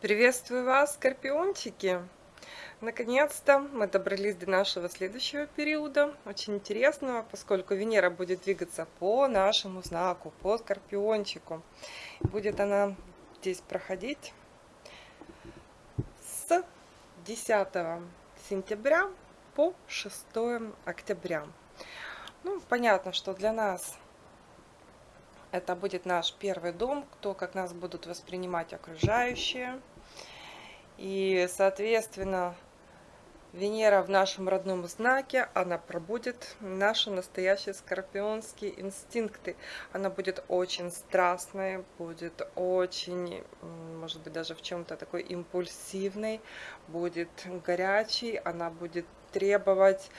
Приветствую вас, скорпиончики! Наконец-то мы добрались до нашего следующего периода, очень интересного, поскольку Венера будет двигаться по нашему знаку, по скорпиончику. Будет она здесь проходить с 10 сентября по 6 октября. Ну, понятно, что для нас это будет наш первый дом, то, как нас будут воспринимать окружающие. И, соответственно, Венера в нашем родном знаке, она пробудет наши настоящие скорпионские инстинкты. Она будет очень страстной, будет очень, может быть, даже в чем-то такой импульсивной, будет горячей, она будет требовать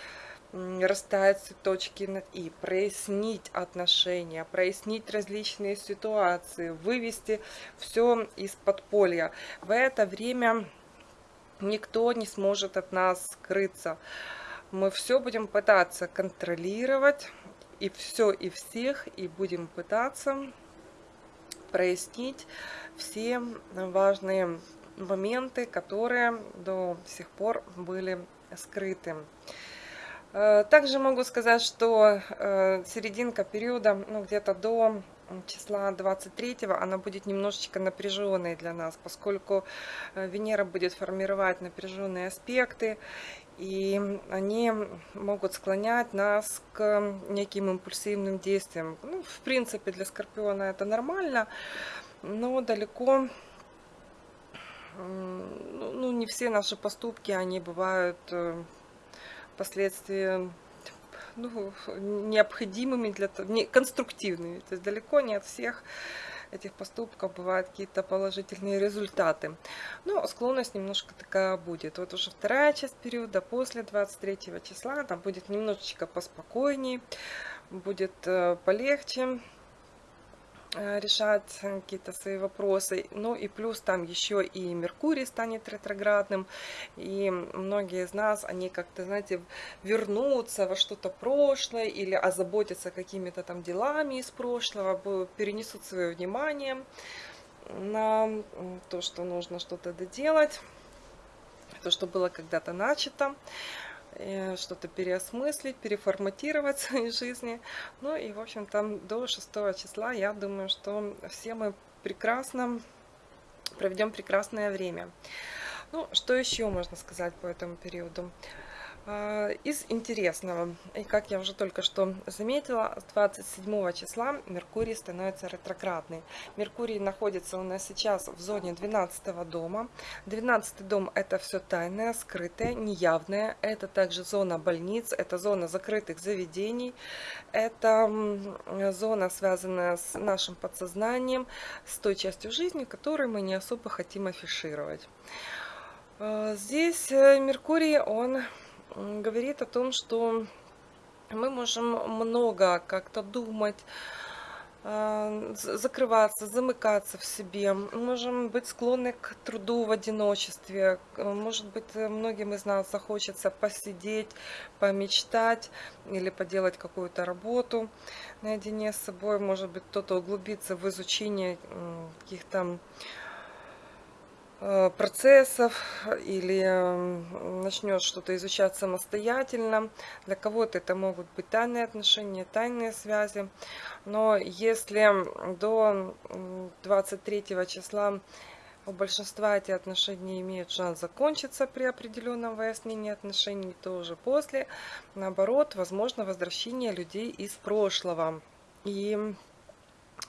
расставить точки над «и», прояснить отношения, прояснить различные ситуации, вывести все из подполья. В это время никто не сможет от нас скрыться. Мы все будем пытаться контролировать, и все, и всех, и будем пытаться прояснить все важные моменты, которые до сих пор были скрыты. Э, также могу сказать, что э, серединка периода, ну где-то до числа 23 она будет немножечко напряженной для нас, поскольку э, Венера будет формировать напряженные аспекты, и они могут склонять нас к неким импульсивным действиям. Ну, в принципе, для Скорпиона это нормально, но далеко ну, ну не все наши поступки, они бывают последствия ну, необходимыми для не, конструктивными. То есть далеко не от всех этих поступков бывают какие-то положительные результаты. Но склонность немножко такая будет. Вот уже вторая часть периода, после 23 числа, там будет немножечко поспокойнее, будет э, полегче. Э, решать какие-то свои вопросы. Ну и плюс там еще и Меркурий станет ретроградным. И многие из нас, они как-то, знаете, вернутся во что-то прошлое или озаботятся какими-то там делами из прошлого, перенесут свое внимание на то, что нужно что-то доделать, то, что было когда-то начато. Э, что-то переосмыслить, переформатировать в своей жизни. Ну и, в общем, там до 6 числа, я думаю, что все мы прекрасно проведем прекрасное время. Ну, что еще можно сказать по этому периоду? А, из интересного, и как я уже только что заметила, с 27 числа Меркурий становится ретроградный. Меркурий находится у нас сейчас в зоне 12 дома. 12 дом это все тайное, скрытое, неявное. Это также зона больниц, это зона закрытых заведений. Это зона, связанная с нашим подсознанием, с той частью жизни, которую мы не особо хотим афишировать. А, здесь э, Меркурий, он говорит о том, что мы можем много как-то думать, а, закрываться, замыкаться в себе, можем быть склонны к труду в одиночестве, может быть, многим из нас захочется посидеть, помечтать или поделать какую-то работу наедине с собой, может быть, кто-то углубиться в изучение каких-то Э, процессов или начнешь что-то изучать самостоятельно. Для кого-то это могут быть тайные отношения, тайные связи. Но если до 23 числа у большинства эти отношения имеют шанс закончиться при определенном выяснении отношений, то уже после, наоборот, возможно возвращение людей из прошлого. И Э,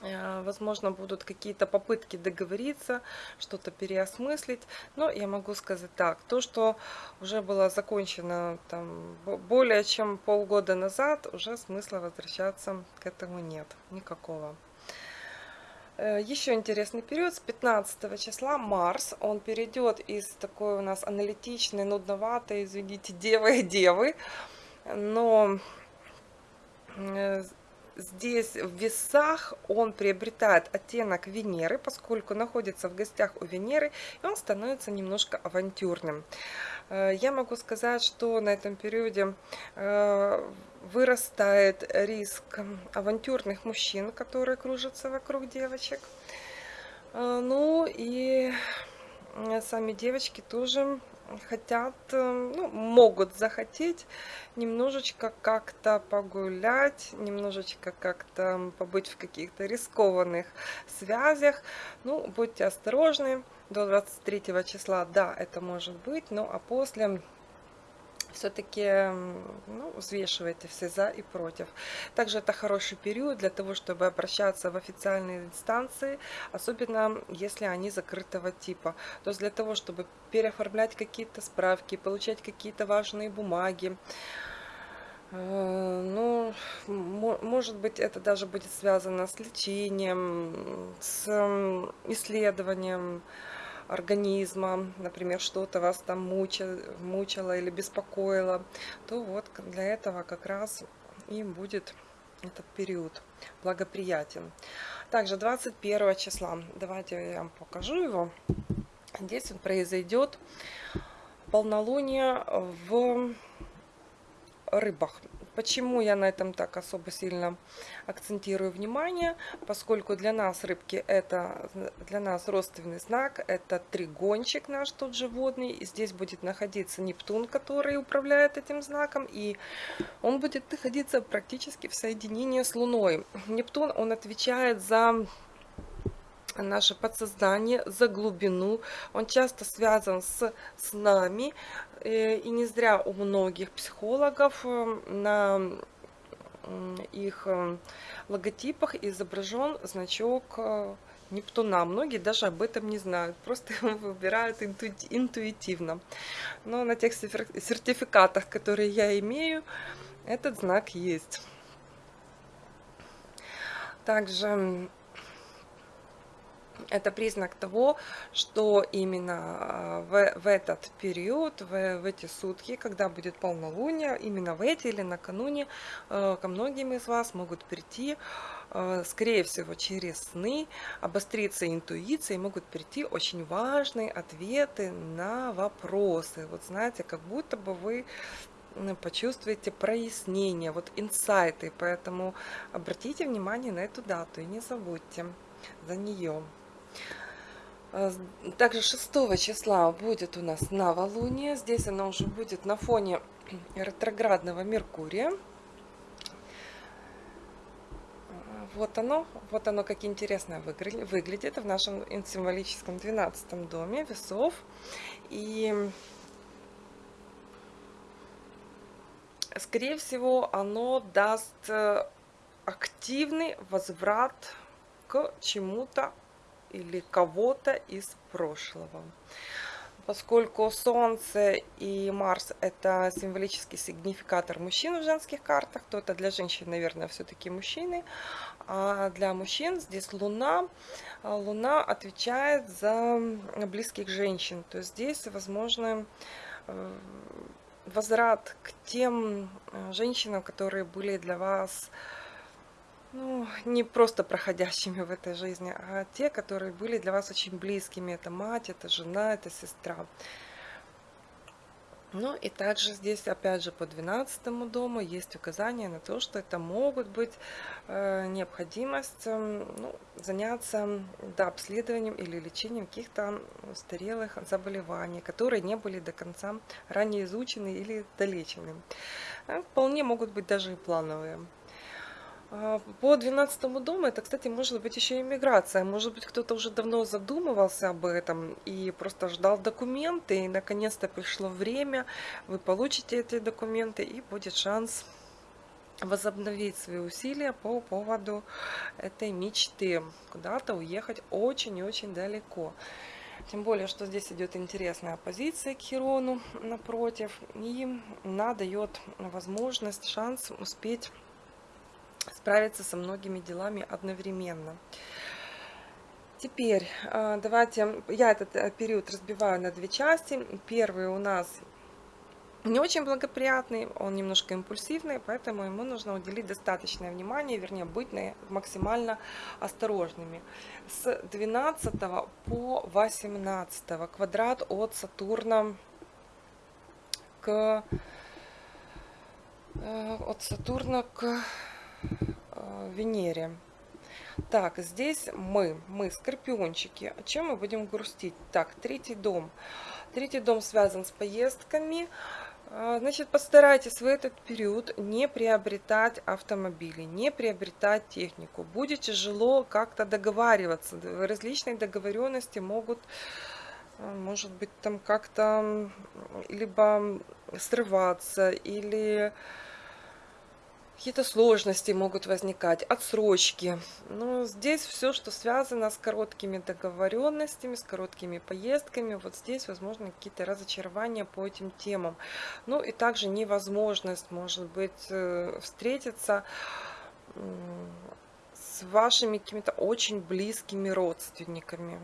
возможно, будут какие-то попытки договориться, что-то переосмыслить. Но я могу сказать так, то, что уже было закончено там, более чем полгода назад, уже смысла возвращаться к этому нет, никакого. Э, Еще интересный период, с 15 числа Марс, он перейдет из такой у нас аналитичной, нудноватой, извините, девы-девы, но э, здесь в весах он приобретает оттенок Венеры, поскольку находится в гостях у Венеры, и он становится немножко авантюрным. Э, я могу сказать, что на этом периоде э, вырастает риск авантюрных мужчин, которые кружатся вокруг девочек. Э, ну и сами девочки тоже хотят, э, ну, могут захотеть немножечко как-то погулять, немножечко как-то побыть в каких-то рискованных связях. Ну, будьте осторожны, до 23 числа, да, это может быть, но а после все-таки ну, взвешивайте все за и против. Также это хороший период для того, чтобы обращаться в официальные инстанции, особенно если они закрытого типа. То есть для того, чтобы переоформлять какие-то справки, получать какие-то важные бумаги. Э, ну, может быть, это даже будет связано с лечением, с исследованием, организма, например, что-то вас там мучило, мучило или беспокоило, то вот для этого как раз и будет этот период благоприятен. Также 21 числа, давайте я вам покажу его. Здесь произойдет полнолуние в рыбах. Почему я на этом так особо сильно акцентирую внимание? Поскольку для нас рыбки это для нас родственный знак, это тригончик наш тот животный. И здесь будет находиться Нептун, который управляет этим знаком, и он будет находиться практически в соединении с Луной. Нептун, он отвечает за наше подсознание, за глубину. Он часто связан с, с нами. Э, и не зря у многих психологов э, на их э, логотипах изображен значок Нептуна. Многие даже об этом не знают, просто выбирают интуитивно. Но на тех сертификатах, которые я имею, этот знак есть. Также это признак того, что именно а, в, в этот период, в, в эти сутки, когда будет полнолуние, именно в эти или накануне, э, ко многим из вас могут прийти, э, скорее всего, через сны, обостриться интуиция, и могут прийти очень важные ответы на вопросы. Вот знаете, как будто бы вы почувствуете прояснение, вот инсайты, поэтому обратите внимание на эту дату и не забудьте за нее. А, также 6 числа будет у нас новолуние. Здесь оно уже будет на фоне ретроградного Меркурия. Вот оно, вот оно как интересно выглядит в нашем символическом 12 доме весов. И скорее всего оно даст э, активный возврат к чему-то или кого-то из прошлого. Поскольку Солнце и Марс это символический сигнификатор мужчин в женских картах, то это для женщин, наверное, все-таки мужчины. А для мужчин здесь Луна. Луна отвечает за близких женщин. То есть здесь, возможно, э, возврат к тем э, женщинам, которые были для вас ну, не просто проходящими в этой жизни, а те, которые были для вас очень близкими. Это мать, это жена, это сестра. Ну и также здесь, опять же, по 12 дому есть указание на то, что это могут быть э, необходимость э, ну, заняться да, обследованием или лечением каких-то устарелых заболеваний, которые не были до конца ранее изучены или долечены. Э, вполне могут быть даже и плановые. А, по 12 дому это, кстати, может быть еще иммиграция. Может быть, кто-то уже давно задумывался об этом и просто ждал документы, и наконец-то пришло время, вы получите эти документы, и будет шанс возобновить свои усилия по поводу этой мечты, куда-то уехать очень и очень далеко. Тем более, что здесь идет интересная позиция к Хирону напротив, и она дает возможность, шанс успеть справиться со многими делами одновременно. Теперь э, давайте, я этот э, период разбиваю на две части. Первый у нас не очень благоприятный, он немножко импульсивный, поэтому ему нужно уделить достаточное внимание, вернее быть максимально осторожными. С 12 по 18 квадрат от Сатурна к э, от Сатурна к Венере. Так, здесь мы, мы, скорпиончики. Чем мы будем грустить? Так, третий дом. Третий дом связан с поездками. А, значит, постарайтесь в этот период не приобретать автомобили, не приобретать технику. Будет тяжело как-то договариваться. Различные договоренности могут, а, может быть, там как-то либо срываться, или какие-то сложности могут возникать, отсрочки. Но здесь все, что связано с короткими договоренностями, с короткими поездками, вот здесь, возможно, какие-то разочарования по этим темам. Ну и также невозможность, может быть, э, встретиться с вашими какими-то очень близкими родственниками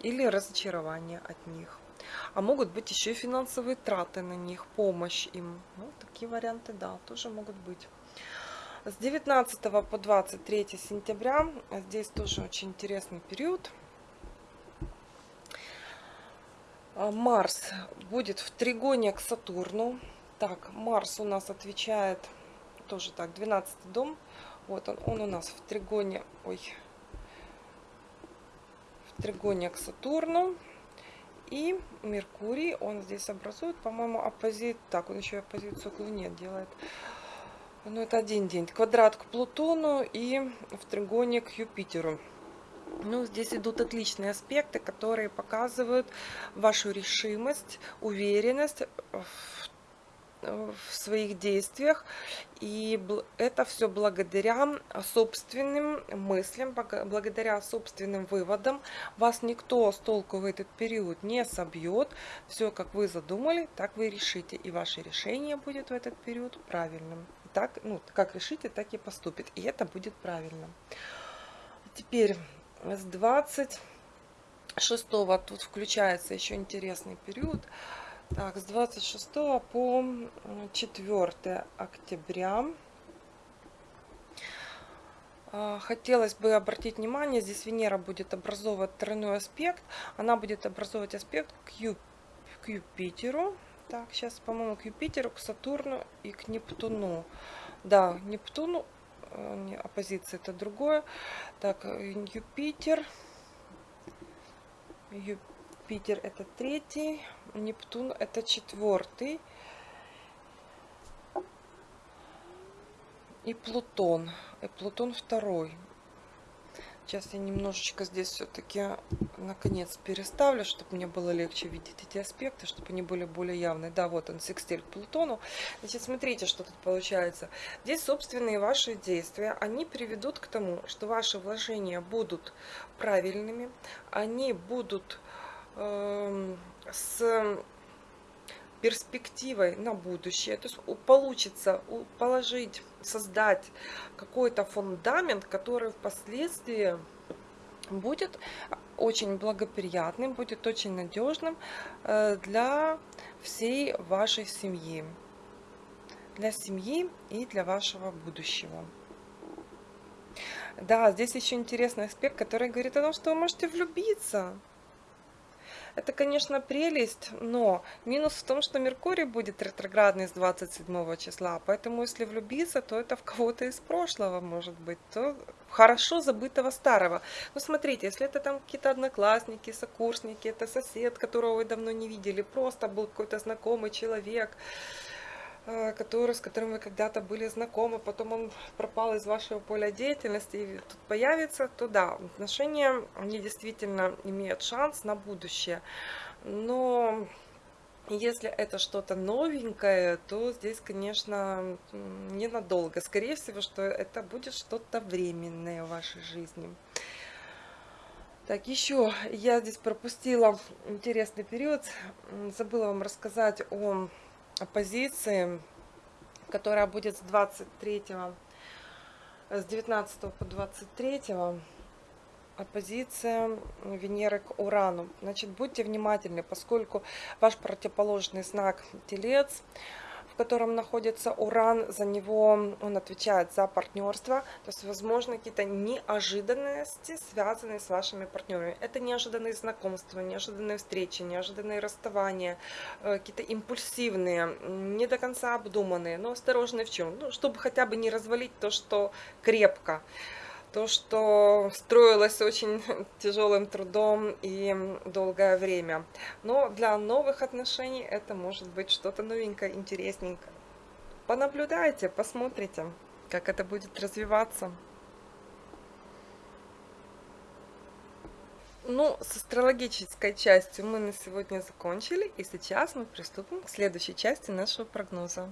или разочарование от них. А могут быть еще и финансовые траты на них, помощь им. Ну, такие варианты, да, тоже могут быть. С 19 по 23 сентября, здесь тоже очень интересный период. А, Марс будет в тригоне к Сатурну. Так, Марс у нас отвечает, тоже так, 12 дом. Вот он, он у нас в тригоне, ой, в тригоне к Сатурну. И Меркурий, он здесь образует, по-моему, оппозит. Так, он еще оппозицию к Луне делает. Ну, это один день. Квадрат к Плутону и в тригоне к Юпитеру. Ну, здесь идут отличные аспекты, которые показывают вашу решимость, уверенность в в своих действиях. И это все благодаря собственным мыслям, благодаря собственным выводам. Вас никто с толку в этот период не собьет. Все, как вы задумали, так вы решите. И ваше решение будет в этот период правильным. Так, ну, как решите, так и поступит. И это будет правильно. Теперь с 26 тут включается еще интересный период. Так, с 26 по 4 октября. А, хотелось бы обратить внимание, здесь Венера будет образовывать тройной аспект. Она будет образовывать аспект к, Ю, к Юпитеру. Так, сейчас, по-моему, к Юпитеру, к Сатурну и к Нептуну. Да, Нептуну, э, оппозиция это другое. Так, Юпитер. Юпитер Юпитер это третий, Нептун это четвертый. И Плутон. И Плутон второй. Сейчас я немножечко здесь все-таки наконец переставлю, чтобы мне было легче видеть эти аспекты, чтобы они были более явные. Да, вот он, секстиль к Плутону. Значит, смотрите, что тут получается. Здесь собственные ваши действия, они приведут к тому, что ваши вложения будут правильными, они будут с перспективой на будущее. То есть получится положить, создать какой-то фундамент, который впоследствии будет очень благоприятным, будет очень надежным э, для всей вашей семьи. Для семьи и для вашего будущего. Да, здесь еще интересный аспект, который говорит о том, что вы можете влюбиться. Это, конечно, прелесть, но минус в том, что Меркурий будет ретроградный с 27 числа, поэтому если влюбиться, то это в кого-то из прошлого может быть, то хорошо забытого старого. Ну, смотрите, если это там какие-то одноклассники, сокурсники, это сосед, которого вы давно не видели, просто был какой-то знакомый человек, который, с которым вы когда-то были знакомы, потом он пропал из вашего поля деятельности и тут появится, то да, отношения, они действительно имеют шанс на будущее. Но если это что-то новенькое, то здесь, конечно, ненадолго. Скорее всего, что это будет что-то временное в вашей жизни. Так, еще я здесь пропустила интересный период. Забыла вам рассказать о оппозиции, которая будет с 23 с 19 по 23 оппозиция Венеры к Урану. Значит, будьте внимательны, поскольку ваш противоположный знак Телец котором находится Уран, за него он отвечает за партнерство, то есть, возможно, какие-то неожиданности, связанные с вашими партнерами. Это неожиданные знакомства, неожиданные встречи, неожиданные расставания, э, какие-то импульсивные, не до конца обдуманные, но осторожные в чем? Ну, чтобы хотя бы не развалить то, что крепко то, что строилось очень тяжелым трудом и долгое время. Но для новых отношений это может быть что-то новенькое, интересненькое. Понаблюдайте, посмотрите, как это будет развиваться. Ну, с астрологической частью мы на сегодня закончили, и сейчас мы приступим к следующей части нашего прогноза.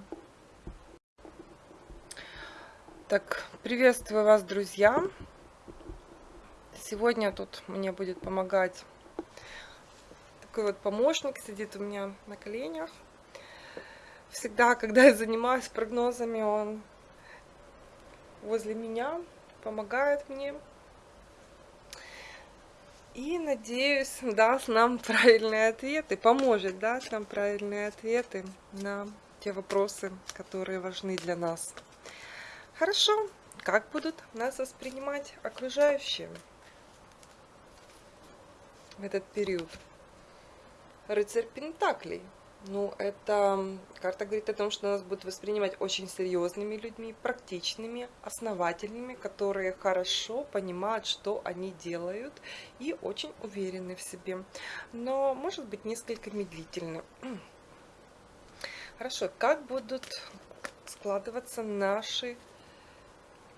Так, приветствую вас, друзья! Сегодня тут мне будет помогать такой вот помощник, сидит у меня на коленях. Всегда, когда я занимаюсь прогнозами, он возле меня, помогает мне. И, надеюсь, даст нам правильные ответы, поможет дать нам правильные ответы на те вопросы, которые важны для нас. Хорошо, как будут нас воспринимать окружающие в этот период? Рыцарь Пентаклей. Ну, эта карта говорит о том, что нас будут воспринимать очень серьезными людьми, практичными, основательными, которые хорошо понимают, что они делают и очень уверены в себе. Но, может быть, несколько медлительны. Хорошо, как будут складываться наши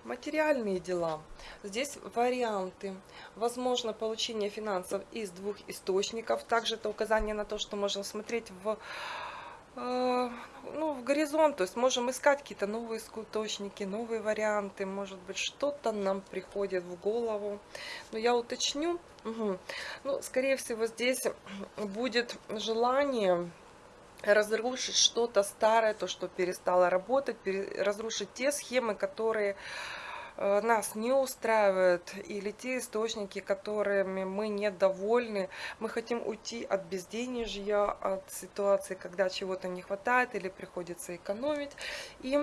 Материальные дела. Здесь варианты. Возможно получение финансов из двух источников. Также это указание на то, что можно смотреть в, э, ну, в горизонт. То есть можем искать какие-то новые источники, новые варианты. Может быть что-то нам приходит в голову. Но я уточню. Угу. Ну, скорее всего здесь будет желание разрушить что-то старое, то, что перестало работать, разрушить те схемы, которые э, нас не устраивают, или те источники, которыми мы недовольны. Мы хотим уйти от безденежья, от ситуации, когда чего-то не хватает или приходится экономить. И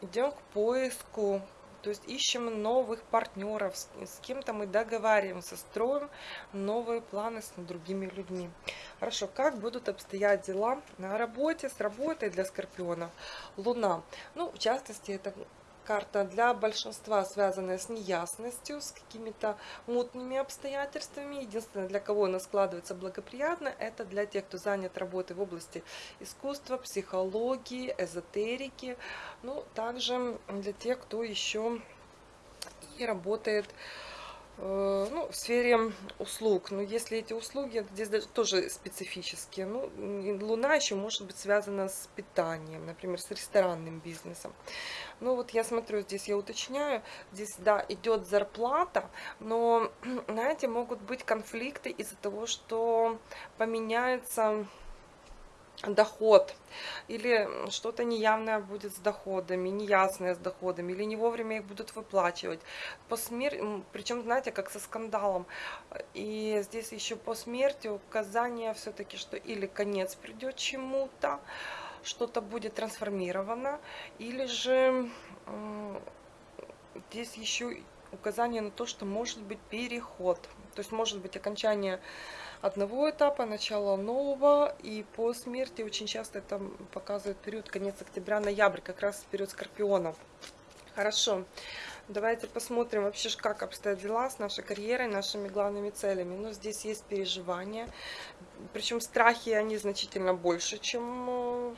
идем к поиску то есть ищем новых партнеров, с, с кем-то мы договариваемся, строим новые планы с другими людьми. Хорошо, как будут обстоять дела на работе, с работой для Скорпиона? Луна. Ну, в частности, это карта для большинства связанная с неясностью, с какими-то мутными обстоятельствами. Единственное, для кого она складывается благоприятно, это для тех, кто занят работой в области искусства, психологии, эзотерики. Ну, также для тех, кто еще и работает ну, в сфере услуг. Но если эти услуги здесь даже тоже специфические, ну, Луна еще может быть связана с питанием, например, с ресторанным бизнесом. Ну, вот я смотрю, здесь я уточняю, здесь, да, идет зарплата, но, знаете, могут быть конфликты из-за того, что поменяется доход или что-то неявное будет с доходами, неясное с доходами, или не вовремя их будут выплачивать. По смерти, причем, знаете, как со скандалом. И здесь еще по смерти указание все-таки, что или конец придет чему-то, что-то будет трансформировано, или же здесь еще указание на то, что может быть переход. То есть может быть окончание одного этапа, начало нового, и по смерти очень часто это показывает период конец октября-ноябрь, как раз период скорпионов. Хорошо, давайте посмотрим вообще, как обстоят дела с нашей карьерой, нашими главными целями. Ну, здесь есть переживания, причем страхи, они значительно больше, чем э,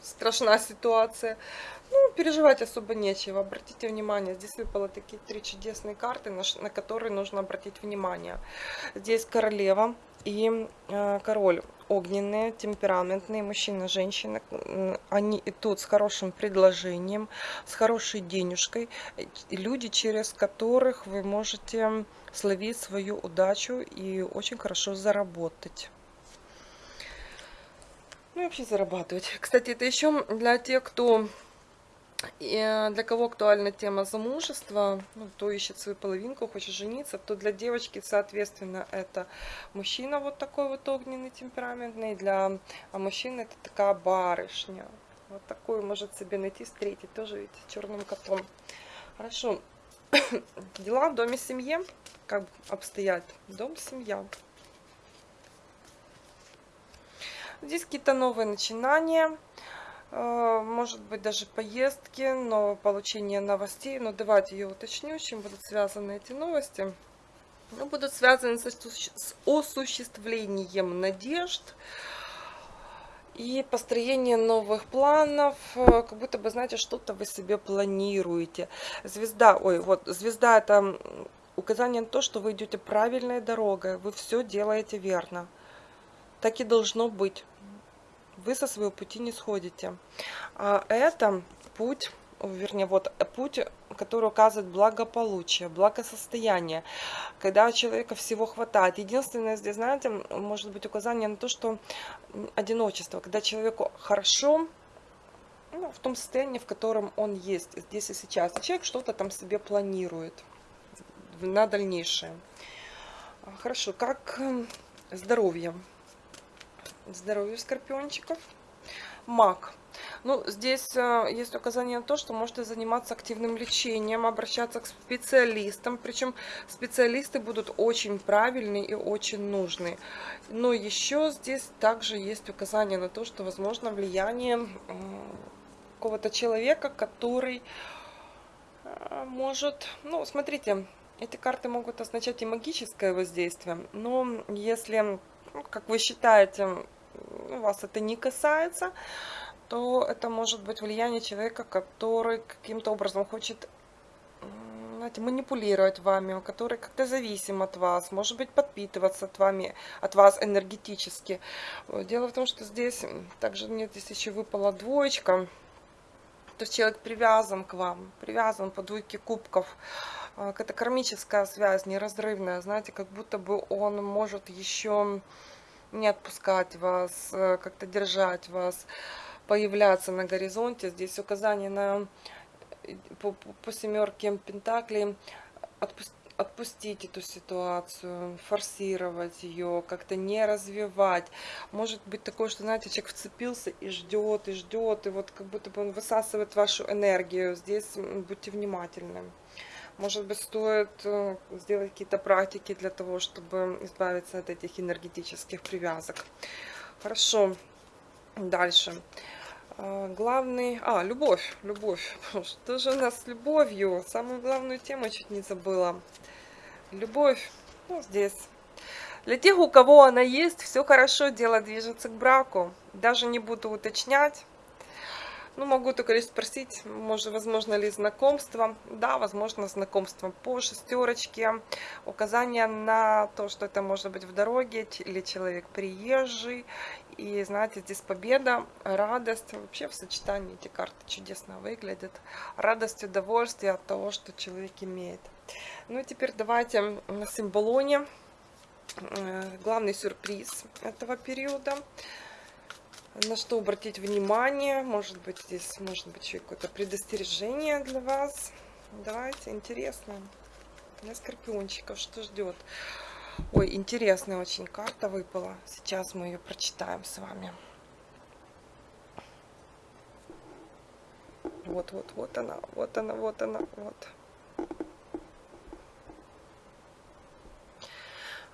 страшна ситуация. Ну, переживать особо нечего. Обратите внимание, здесь выпало такие три чудесные карты, на, на которые нужно обратить внимание. Здесь королева и э, король. Огненные, темпераментные, мужчина, женщина. Они идут с хорошим предложением, с хорошей денежкой. Люди, через которых вы можете словить свою удачу и очень хорошо заработать. Ну и вообще зарабатывать. Кстати, это еще для тех, кто и э, для кого актуальна тема замужества, ну, кто ищет свою половинку, хочет жениться, то для девочки, соответственно, это мужчина вот такой вот огненный, темпераментный, для а мужчины это такая барышня. Вот такую может себе найти, встретить. Тоже, видите, черным котом. Хорошо. Дела в доме семье. Как обстоят? Дом, семья. Здесь какие-то новые начинания. Э, может быть даже поездки, но получение новостей. Но давайте я уточню, с чем будут связаны эти новости. Ну, будут связаны с осуществлением надежд, и построение новых планов, э, как будто бы, знаете, что-то вы себе планируете. Звезда, ой, вот, звезда это указание на то, что вы идете правильной дорогой, вы все делаете верно. Так и должно быть. Вы со своего пути не сходите. А это путь вернее, вот путь, который указывает благополучие, благосостояние, когда у человека всего хватает. Единственное здесь, знаете, может быть указание на то, что одиночество, когда человеку хорошо, ну, в том состоянии, в котором он есть здесь и сейчас. Человек что-то там себе планирует на дальнейшее. Хорошо, как здоровье? Здоровье скорпиончиков. Маг. Ну, здесь э, есть указание на то, что можете заниматься активным лечением, обращаться к специалистам. Причем специалисты будут очень правильные и очень нужные. Но еще здесь также есть указание на то, что возможно влияние какого-то человека, который э, может... Ну, смотрите, эти карты могут означать и магическое воздействие, но если, как вы считаете, вас это не касается, то это может быть влияние человека, который каким-то образом хочет знаете, манипулировать вами, который как-то зависим от вас, может быть подпитываться от, вами, от вас энергетически. Дело в том, что здесь также нет, здесь еще выпала двоечка, то есть человек привязан к вам, привязан по двойке кубков. А, какая-то кармическая связь, неразрывная, знаете, как будто бы он может еще не отпускать вас, э, как-то держать вас появляться на горизонте. Здесь указание на по, по семерке Пентаклей отпустить отпустить эту ситуацию, форсировать ее, как-то не развивать. Может быть такое, что, знаете, человек вцепился и ждет, и ждет, и вот как будто бы он высасывает вашу энергию. Здесь будьте внимательны. Может быть, стоит э, сделать какие-то практики для того, чтобы избавиться от этих энергетических привязок. Хорошо. Дальше. А, главный... А, любовь, любовь. Что же у нас с любовью? Самую главную тему чуть не забыла. Любовь. Ну, здесь. Для тех, у кого она есть, все хорошо, дело движется к браку. Даже не буду уточнять. Ну, могу только лишь спросить, может, возможно ли знакомство. Да, возможно, знакомство по шестерочке. Указание на то, что это может быть в дороге, или человек приезжий. И, знаете, здесь победа, радость. Вообще в сочетании эти карты чудесно выглядят. Радость, удовольствие от того, что человек имеет. Ну и теперь давайте на символоне. Э, главный сюрприз этого периода на что обратить внимание. Может быть, здесь может быть еще какое-то предостережение для вас. Давайте, интересно. Для скорпиончиков что ждет? Ой, интересная очень карта выпала. Сейчас мы ее прочитаем с вами. Вот, вот, вот она, вот она, вот она, вот.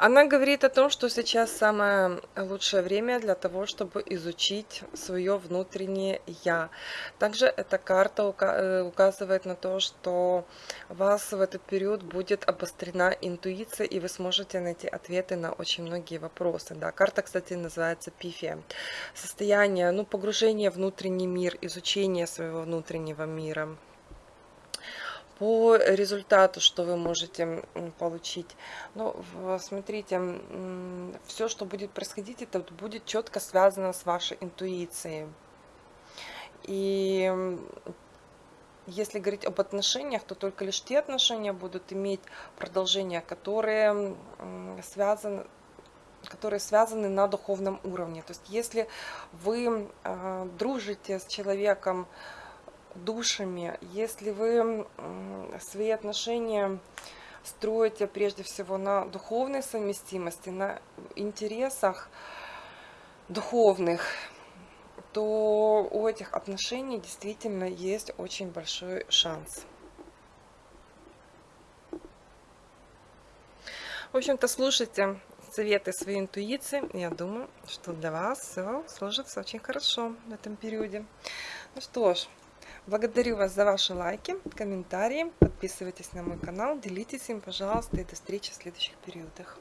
Она говорит о том, что сейчас самое лучшее время для того, чтобы изучить свое внутреннее «я». Также эта карта э, указывает на то, что у вас в этот период будет обострена интуиция, и вы сможете найти ответы на очень многие вопросы. Да, карта, кстати, называется пифия. Состояние, ну, погружение в внутренний мир, изучение своего внутреннего мира по результату, что вы можете получить. Ну, смотрите, все, что будет происходить, это будет четко связано с вашей интуицией. И если говорить об отношениях, то только лишь те отношения будут иметь продолжение, которые связаны которые связаны на духовном уровне. То есть если вы э, дружите с человеком, душами. Если вы свои отношения строите прежде всего на духовной совместимости, на интересах духовных, то у этих отношений действительно есть очень большой шанс. В общем-то, слушайте советы своей интуиции. Я думаю, что для вас все сложится очень хорошо в этом периоде. Ну что ж, благодарю вас за ваши лайки, комментарии. Подписывайтесь на мой канал, делитесь им, пожалуйста, и до встречи в следующих периодах.